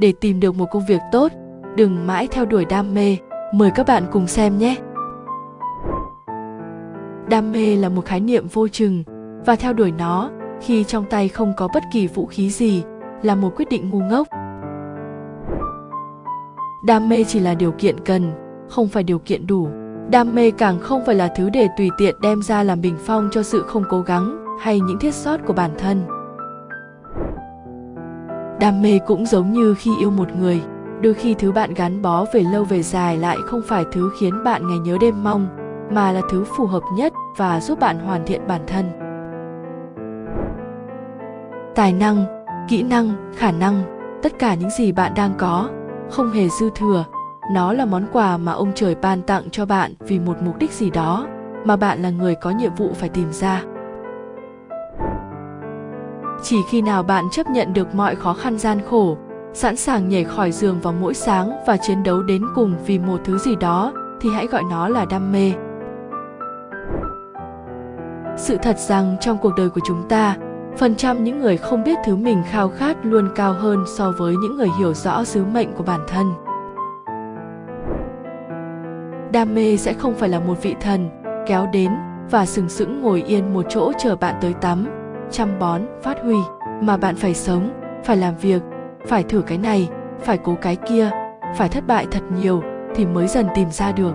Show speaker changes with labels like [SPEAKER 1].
[SPEAKER 1] để tìm được một công việc tốt, đừng mãi theo đuổi đam mê. Mời các bạn cùng xem nhé. Đam mê là một khái niệm vô chừng, và theo đuổi nó, khi trong tay không có bất kỳ vũ khí gì, là một quyết định ngu ngốc. Đam mê chỉ là điều kiện cần, không phải điều kiện đủ. Đam mê càng không phải là thứ để tùy tiện đem ra làm bình phong cho sự không cố gắng hay những thiết sót của bản thân đam mê cũng giống như khi yêu một người. Đôi khi thứ bạn gắn bó về lâu về dài lại không phải thứ khiến bạn ngày nhớ đêm mong, mà là thứ phù hợp nhất và giúp bạn hoàn thiện bản thân. Tài năng, kỹ năng, khả năng, tất cả những gì bạn đang có, không hề dư thừa. Nó là món quà mà ông trời ban tặng cho bạn vì một mục đích gì đó mà bạn là người có nhiệm vụ phải tìm ra chỉ khi nào bạn chấp nhận được mọi khó khăn gian khổ, sẵn sàng nhảy khỏi giường vào mỗi sáng và chiến đấu đến cùng vì một thứ gì đó, thì hãy gọi nó là đam mê. Sự thật rằng trong cuộc đời của chúng ta, phần trăm những người không biết thứ mình khao khát luôn cao hơn so với những người hiểu rõ sứ mệnh của bản thân. Đam mê sẽ không phải là một vị thần, kéo đến và sừng sững ngồi yên một chỗ chờ bạn tới tắm chăm bón, phát huy. Mà bạn phải sống, phải làm việc, phải thử cái này, phải cố cái kia, phải thất bại thật nhiều thì mới dần tìm ra được.